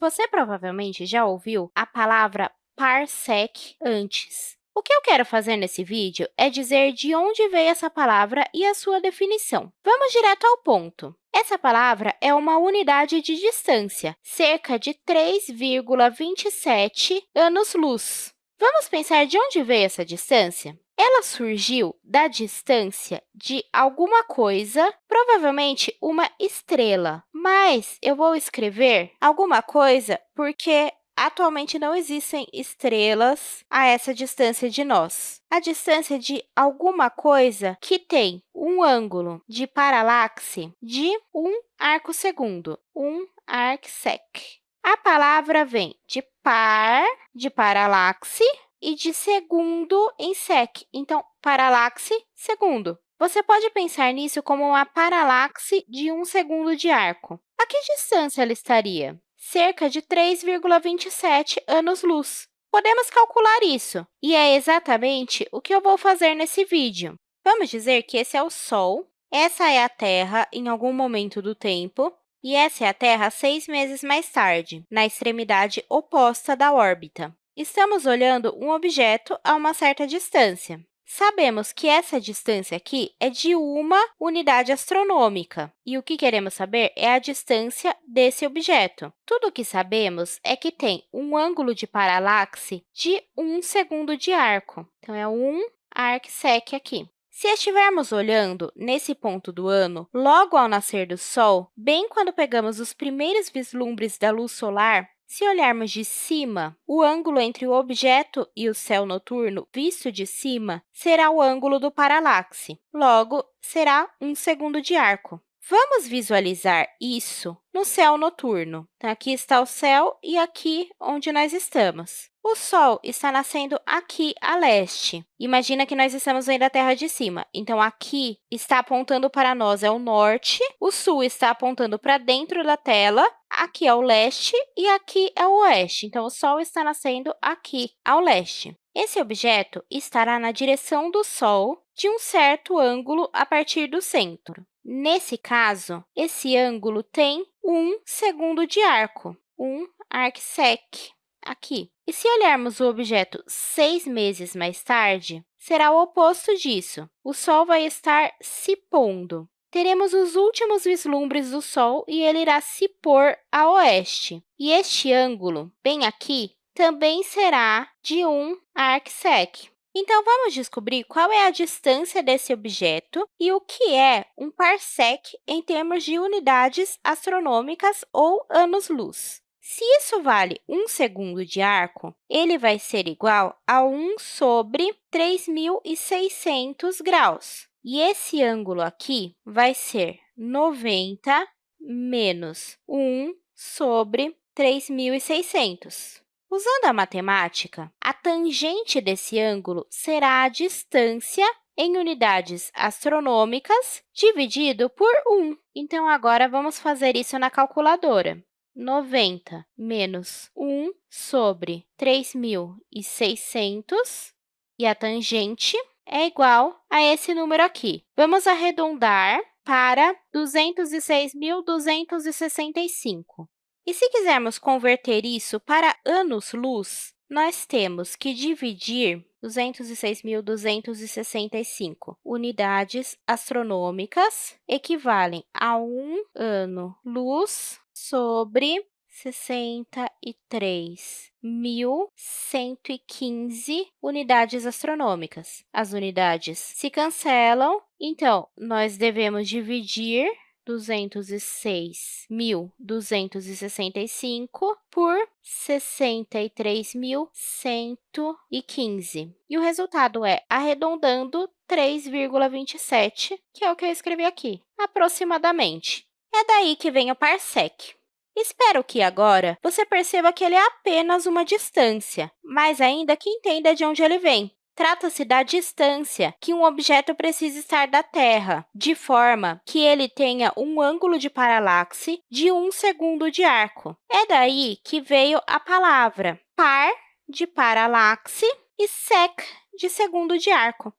Você provavelmente já ouviu a palavra parsec antes. O que eu quero fazer nesse vídeo é dizer de onde veio essa palavra e a sua definição. Vamos direto ao ponto. Essa palavra é uma unidade de distância, cerca de 3,27 anos-luz. Vamos pensar de onde veio essa distância? Ela surgiu da distância de alguma coisa, provavelmente uma estrela, mas eu vou escrever alguma coisa porque atualmente não existem estrelas a essa distância de nós. A distância de alguma coisa que tem um ângulo de paralaxe de um arco segundo, um arcsec. A palavra vem de par, de paralaxe, e de segundo em sec. Então, paralaxe, segundo. Você pode pensar nisso como uma paralaxe de um segundo de arco. A que distância ela estaria? Cerca de 3,27 anos-luz. Podemos calcular isso, e é exatamente o que eu vou fazer nesse vídeo. Vamos dizer que esse é o Sol, essa é a Terra em algum momento do tempo, e essa é a Terra seis meses mais tarde, na extremidade oposta da órbita. Estamos olhando um objeto a uma certa distância. Sabemos que essa distância aqui é de uma unidade astronômica, e o que queremos saber é a distância desse objeto. Tudo o que sabemos é que tem um ângulo de paralaxe de 1 segundo de arco. Então, é 1 arcsec aqui. Se estivermos olhando nesse ponto do ano, logo ao nascer do Sol, bem quando pegamos os primeiros vislumbres da luz solar, se olharmos de cima, o ângulo entre o objeto e o céu noturno visto de cima será o ângulo do paralaxe, logo, será um segundo de arco. Vamos visualizar isso no céu noturno. Aqui está o céu e aqui onde nós estamos. O Sol está nascendo aqui a leste. Imagina que nós estamos vendo a Terra de cima. Então, aqui está apontando para nós é o norte, o sul está apontando para dentro da tela, aqui é o leste e aqui é o oeste. Então, o Sol está nascendo aqui, ao leste. Esse objeto estará na direção do Sol de um certo ângulo a partir do centro. Nesse caso, esse ângulo tem um segundo de arco, um arcsec aqui. E se olharmos o objeto seis meses mais tarde, será o oposto disso. O Sol vai estar se pondo. Teremos os últimos vislumbres do Sol e ele irá se pôr a oeste. E este ângulo, bem aqui, também será de um arcsec. Então, vamos descobrir qual é a distância desse objeto e o que é um parsec em termos de unidades astronômicas ou anos-luz. Se isso vale 1 segundo de arco, ele vai ser igual a 1 sobre 3.600 graus. E esse ângulo aqui vai ser 90 menos 1 sobre 3.600. Usando a matemática, a tangente desse ângulo será a distância em unidades astronômicas dividido por 1. Então, agora, vamos fazer isso na calculadora. 90 menos 1 sobre 3.600, e a tangente é igual a esse número aqui. Vamos arredondar para 206.265. E se quisermos converter isso para anos-luz, nós temos que dividir 206.265 unidades astronômicas equivalem a um ano-luz sobre 63.115 unidades astronômicas. As unidades se cancelam, então, nós devemos dividir 206.265 por 63.115. E o resultado é, arredondando, 3,27, que é o que eu escrevi aqui, aproximadamente. É daí que vem o parsec. Espero que agora você perceba que ele é apenas uma distância, mas ainda que entenda de onde ele vem. Trata-se da distância que um objeto precisa estar da Terra, de forma que ele tenha um ângulo de paralaxe de 1 segundo de arco. É daí que veio a palavra par, de paralaxe, e sec, de segundo de arco.